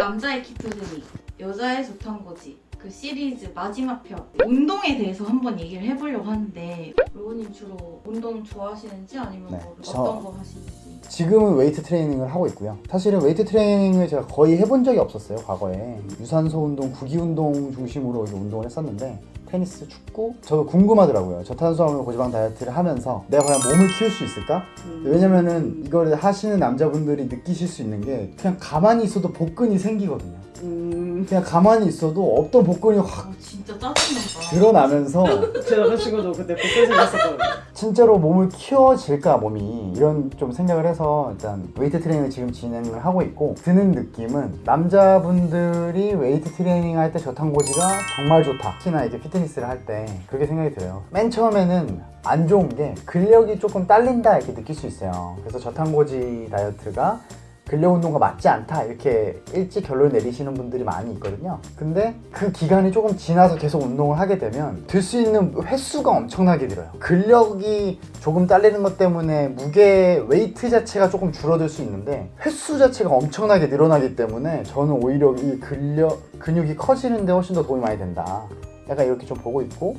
남자의 ketogenic, 여자의 저탄고지 그 시리즈 마지막 편 운동에 대해서 한번 얘기를 해보려고 하는데 로우님 주로 운동 좋아하시는지 아니면 네, 뭐 저- 어떤 거 하시는지 지금은 웨이트 트레이닝을 하고 있고요. 사실은 웨이트 트레이닝을 제가 거의 해본 적이 없었어요, 과거에. 유산소 운동, 구기 운동 중심으로 이제 운동을 했었는데 테니스, 축구 저도 궁금하더라고요. 저탄수화물 고지방 다이어트를 하면서 내가 과연 몸을 키울 수 있을까? 왜냐면은 이거를 하시는 남자분들이 느끼실 수 있는 게 그냥 가만히 있어도 복근이 생기거든요. 음, 그냥 가만히 있어도 없던 복근이 확 아, 진짜 짜증난다. 드러나면서 제 남자친구도 그때 복근 생겼었거든요. 진짜로 몸을 키워질까 몸이. 이런 좀 생각을 해서 일단 웨이트 트레이닝을 지금 진행을 하고 있고 드는 느낌은 남자분들이 웨이트 트레이닝 할 때 저탄고지가 정말 좋다. 특히나 이제 피트니스를 할 때 그렇게 생각이 들어요. 맨 처음에는 안 좋은 게 근력이 조금 딸린다 이렇게 느낄 수 있어요. 그래서 저탄고지 다이어트가 근력 운동과 맞지 않다. 이렇게 일찍 결론을 내리시는 분들이 많이 있거든요. 근데 그 기간이 조금 지나서 계속 운동을 하게 되면 들 수 있는 횟수가 엄청나게 늘어요. 근력이 조금 딸리는 것 때문에 무게 웨이트 자체가 조금 줄어들 수 있는데 횟수 자체가 엄청나게 늘어나기 때문에 저는 오히려 이 근력 근육이 커지는데 훨씬 더 도움이 많이 된다. 약간 이렇게 좀 보고 있고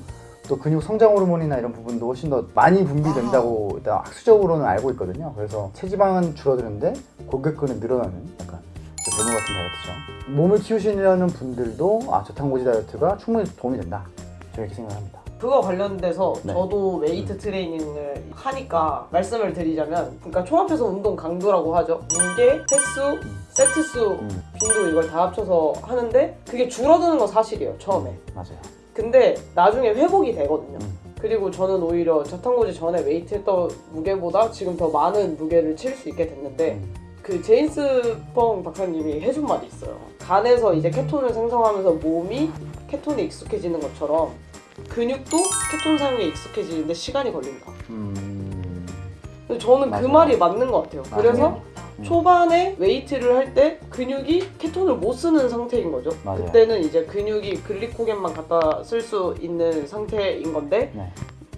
또 근육 성장 호르몬이나 이런 부분도 훨씬 더 많이 분비된다고 일단 학술적으로는 알고 있거든요. 그래서 체지방은 줄어드는데 골격근은 늘어나는 약간 좀 괴물 같은 다이어트죠. 몸을 키우시려는 분들도 아 저탄고지 다이어트가 충분히 도움이 된다. 저는 이렇게 생각합니다. 그거 관련돼서 네. 저도 웨이트 트레이닝을 하니까 말씀을 드리자면 그러니까 총합해서 운동 강도라고 하죠 무게, 횟수, 세트 수, 음, 빈도 이걸 다 합쳐서 하는데 그게 줄어드는 건 사실이에요 처음에 맞아요. 근데 나중에 회복이 되거든요 음. 그리고 저는 오히려 저탄고지 전에 웨이트 했던 무게보다 지금 더 많은 무게를 칠 수 있게 됐는데 음, 그 제임스 펑 박사님이 해준 말이 있어요. 간에서 이제 케톤을 생성하면서 몸이 케톤에 익숙해지는 것처럼 근육도 케톤 사용에 익숙해지는데 시간이 걸린다. 음, 근데 저는 그 맞아요. 말이 맞는 것 같아요. 맞아요. 그래서 음. 초반에 웨이트를 할 때 근육이 케톤을 못 쓰는 상태인 거죠. 맞아요. 그때는 이제 근육이 글리코겐만 갖다 쓸 수 있는 상태인 건데 네,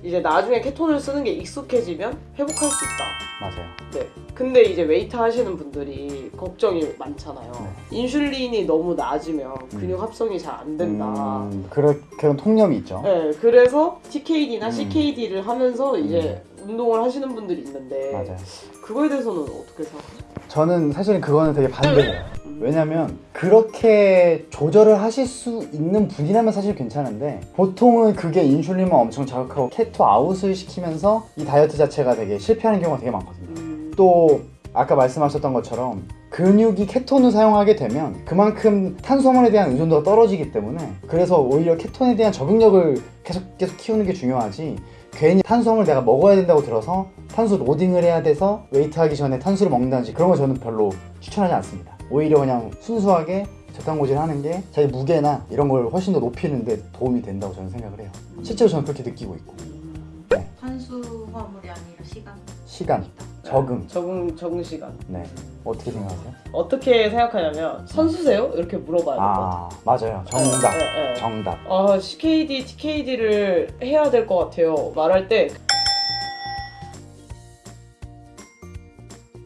이제 나중에 케톤을 쓰는 게 익숙해지면 회복할 수 있다. 맞아요. 네. 근데 이제 웨이트 하시는 분들이 걱정이 많잖아요. 네. 인슐린이 너무 낮으면 근육 합성이 잘 안 된다. 음, 그런 그런 통념이 있죠. 네, 그래서 TKD나 음. CKD를 하면서 이제 운동을 하시는 분들이 있는데 맞아요. 그거에 대해서는 어떻게 생각하세요? 저는 사실은 그거는 되게 반대예요. 음. 왜냐면 그렇게 조절을 하실 수 있는 분이라면 사실 괜찮은데 보통은 그게 인슐린만 엄청 자극하고 keto out을 시키면서 이 다이어트 자체가 되게 실패하는 경우가 되게 많거든요. 음, 또 아까 말씀하셨던 것처럼 근육이 케톤을 사용하게 되면 그만큼 탄수화물에 대한 의존도가 떨어지기 때문에 그래서 오히려 케톤에 대한 적응력을 계속 계속 키우는 게 중요하지 괜히 탄수화물 내가 먹어야 된다고 들어서 탄수 로딩을 해야 돼서 웨이트 하기 전에 탄수를 먹는다든지 그런 거 저는 별로 추천하지 않습니다. 오히려 그냥 순수하게 저탄고지를 하는 게 자기 무게나 이런 걸 훨씬 더 높이는 데 도움이 된다고 저는 생각을 해요. 실제로 저는 그렇게 느끼고 있고. 탄수화물이 아니라 시간. 시간, 적응. 적응 적응 시간. 네 어떻게 생각하세요? 어떻게 생각하냐면 선수세요? 이렇게 물어봐야 돼요. 아 맞아요 정답 네, 네, 네. 정답 아 CKD, TKD를 해야 될 것 같아요. 말할 때.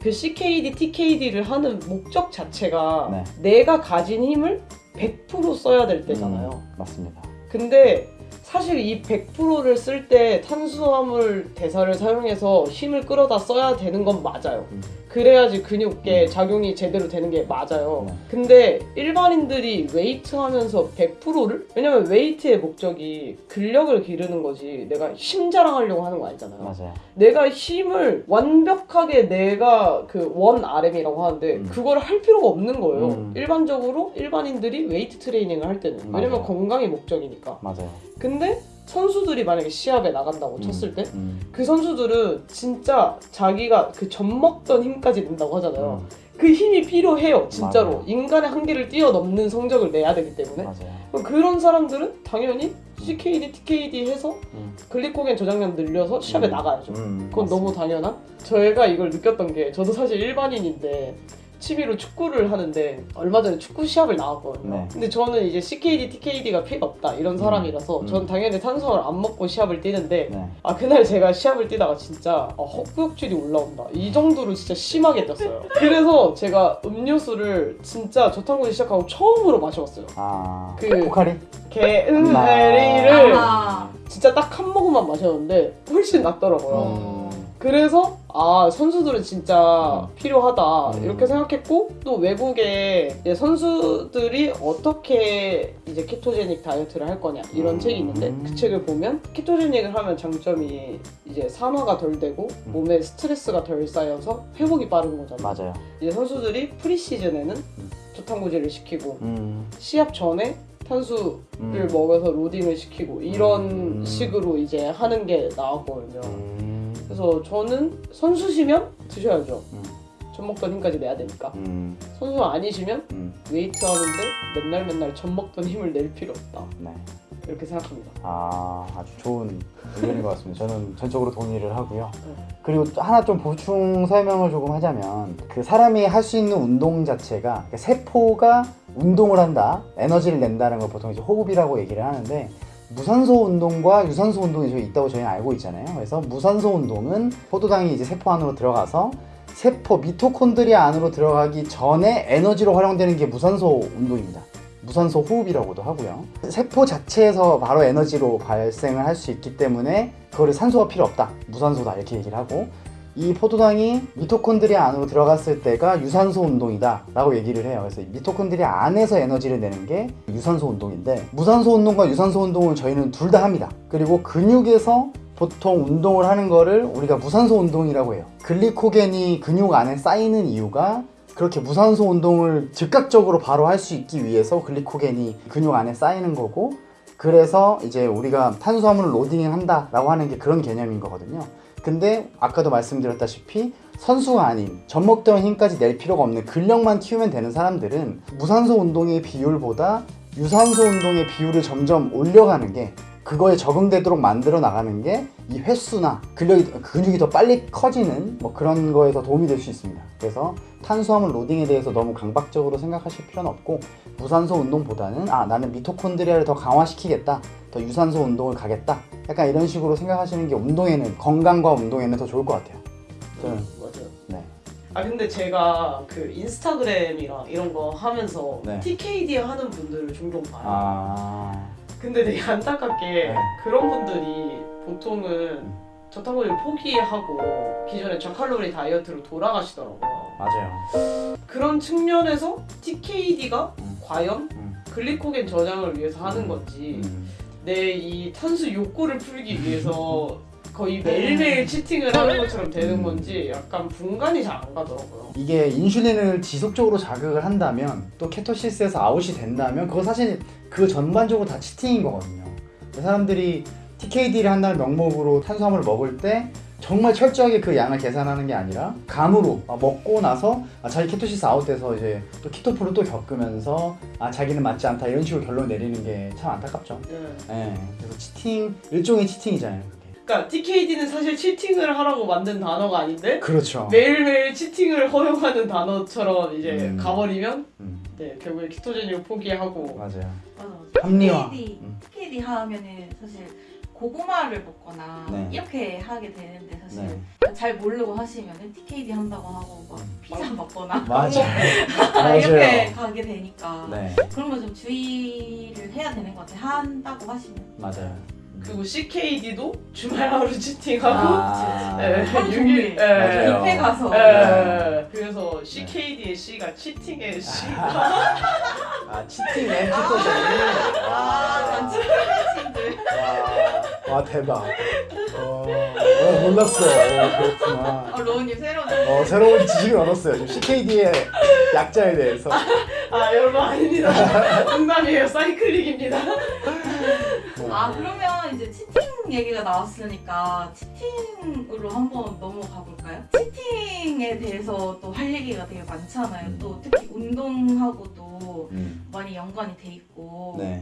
그 CKD, TKD를 하는 목적 자체가 네. 내가 가진 힘을 100% 써야 될 때잖아요. 음, 맞습니다. 근데 사실 이 100%를 쓸 때 탄수화물 대사를 사용해서 힘을 끌어다 써야 되는 건 맞아요. 음. 그래야지 근육에 음. 작용이 제대로 되는 게 맞아요. 네. 근데 일반인들이 웨이트 하면서 100%를? 왜냐면 웨이트의 목적이 근력을 기르는 거지 내가 힘 자랑하려고 하는 거 아니잖아요. 맞아요. 내가 힘을 완벽하게 내가 그 one RM이라고 하는데 음. 그걸 할 필요가 없는 거예요. 음. 일반적으로 일반인들이 웨이트 트레이닝을 할 때는 왜냐면 맞아요. 건강이 목적이니까. 맞아요. 근데 선수들이 만약에 시합에 나간다고 음, 쳤을 때 음, 그 선수들은 진짜 자기가 그 젖 먹던 힘까지 낸다고 하잖아요. 음, 그 힘이 필요해요, 진짜로. 맞아요. 인간의 한계를 뛰어넘는 성적을 내야 되기 때문에. 맞아요. 그런 사람들은 당연히 CKD, TKD 해서 음, 글리코겐 저장량 늘려서 시합에 음, 나가야죠. 음, 그건 너무 맞습니다. 당연한? 저희가 이걸 느꼈던 게 저도 사실 일반인인데 취미로 축구를 하는데 얼마 전에 축구 시합을 나왔거든요. 네. 근데 저는 이제 CKD, TKD가 필요 없다 이런 사람이라서 음. 전 당연히 탄수화물 안 먹고 시합을 뛰는데 네. 아 그날 제가 시합을 뛰다가 진짜 아, 헛구역질이 올라온다 이 정도로 진짜 심하게 떴어요. 그래서 제가 음료수를 진짜 저탄고지 시작하고 처음으로 마셔봤어요. 아 그- 포카리? 개은메리를 아, 진짜 딱 한 모금만 마셨는데 훨씬 낫더라고요. 음. 그래서 아 선수들은 진짜 필요하다 음. 이렇게 생각했고 또 외국에 선수들이 어떻게 이제 케토제닉 다이어트를 할 거냐 이런 음. 책이 있는데 그 책을 보면 케토제닉을 하면 장점이 이제 산화가 덜 되고 음. 몸에 스트레스가 덜 쌓여서 회복이 빠른 거잖아요. 맞아요. 이제 선수들이 preseason에는 저탄고지를 시키고 음. 시합 전에 탄수를 음. 먹여서 로딩을 시키고 이런 음. 식으로 이제 하는 게 나왔거든요. 음. 그래서 저는 선수시면 드셔야죠. 음. 젖 먹던 힘까지 내야 되니까. 음. 선수 아니시면 음. 웨이트 하는데 맨날 맨날 젖 먹던 힘을 낼 필요 없다. 네. 이렇게 생각합니다. 아 아주 좋은 의견인 것 같습니다. 저는 전적으로 동의를 하고요. 네. 그리고 또 하나 좀 보충 설명을 조금 하자면 그 사람이 할 수 있는 운동 자체가 세포가 운동을 한다, 에너지를 낸다는 걸 보통 이제 호흡이라고 얘기를 하는데 무산소 운동과 유산소 운동이 저희 있다고 저희는 알고 있잖아요. 그래서 무산소 운동은 포도당이 이제 세포 안으로 들어가서 세포 미토콘드리아 안으로 들어가기 전에 에너지로 활용되는 게 무산소 운동입니다. 무산소 호흡이라고도 하고요. 세포 자체에서 바로 에너지로 발생을 할 수 있기 때문에 그거를 산소가 필요 없다. 무산소다. 이렇게 얘기를 하고 이 포도당이 미토콘드리아 안으로 들어갔을 때가 유산소 운동이다 라고 얘기를 해요. 그래서 이 미토콘드리아 안에서 에너지를 내는 게 유산소 운동인데 무산소 운동과 유산소 운동을 저희는 둘 다 합니다. 그리고 근육에서 보통 운동을 하는 거를 우리가 무산소 운동이라고 해요. 글리코겐이 근육 안에 쌓이는 이유가 그렇게 무산소 운동을 즉각적으로 바로 할 수 있기 위해서 글리코겐이 근육 안에 쌓이는 거고 그래서 이제 우리가 탄수화물을 로딩 한다 라고 하는 게 그런 개념인 거거든요. 근데 아까도 말씀드렸다시피 선수가 아닌 젖 먹던 힘까지 낼 필요가 없는 근력만 키우면 되는 사람들은 무산소 운동의 비율보다 유산소 운동의 비율을 점점 올려가는 게 그거에 적응되도록 만들어 나가는 게 이 횟수나 근력이 근육이 더 빨리 커지는 뭐 그런 거에 서 도움이 될 수 있습니다. 그래서 탄수화물 로딩에 대해서 너무 강박적으로 생각하실 필요는 없고 무산소 운동보다는 아 나는 미토콘드리아를 더 강화시키겠다, 더 유산소 운동을 가겠다, 약간 이런 식으로 생각하시는 게 운동에는 건강과 운동에는 더 좋을 것 같아요. 저는 맞아요. 네. 아 근데 제가 그 인스타그램이랑 이런 거 하면서 네. TKD 하는 분들을 종종 봐요. 아 근데 되게 안타깝게 네. 그런 분들이 보통은 음. 저탄고지를 포기하고 기존의 저칼로리 다이어트로 돌아가시더라고요. 맞아요. 그런 측면에서 TKD가 음. 과연 음. 글리코겐 저장을 위해서 하는 건지 음. 내이 탄수 욕구를 풀기 위해서 거의 매일매일 치팅을 하는 것처럼 되는 음. 건지 약간 분간이 잘 안 가더라고요. 이게 인슐린을 지속적으로 자극을 한다면 또 케토시스에서 아웃이 된다면 그거 사실 그 전반적으로 다 치팅인 거거든요. 사람들이 TKD를 한다는 명목으로 탄수화물을 먹을 때 정말 철저하게 그 양을 계산하는 게 아니라 감으로 아, 먹고 나서 아, 자기 케토시스 아웃돼서 이제 또 키토프를 또 겪으면서 아 자기는 맞지 않다 이런 식으로 결론 내리는 게 참 안타깝죠. 네. 예. 그래서 치팅 일종의 치팅이잖아요. 그러니까 TKD는 사실 치팅을 하라고 만든 단어가 아닌데 그렇죠. 매일매일 치팅을 허용하는 단어처럼 이제 음. 가버리면 음, 네 결국에 키토제닉을 포기하고 맞아요. 맞아. 합리화. TKD, 음. TKD 하면은 사실 고구마를 먹거나 네. 이렇게 하게 되는데 사실 네. 잘 모르고 하시면은 TKD 한다고 하고 막 음. 피자 먹거나 맞아요. 이렇게. 가게 되니까 네, 그런 거 좀 주의를 해야 되는 것 같아요. 한다고 하시면 맞아요. 그리고 CKD도 주말 하루 치팅하고 아, 네. 하루 육일- 종일 네. 맞아요. 뷔페 가서 네. 그래서 CKD의 C가 치팅의 C 아 cheating and ketogenic. 아 와, 와 대박. 어, 어 몰랐어. 어, 그렇구나. 어, 로우님 새로운 어 새로운 지식을 얻었어요. 지금 CKD의 약자에 대해서. 아 여러분 아닙니다 농담이에요 cyclic입니다 아 그러면 이제 cheating 얘기가 나왔으니까 cheating으로 한번 넘어가 볼까요? cheating에 대해서 또 할 얘기가 되게 많잖아요. 음. 또 특히 운동하고도 음, 많이 연관이 돼 있고 네.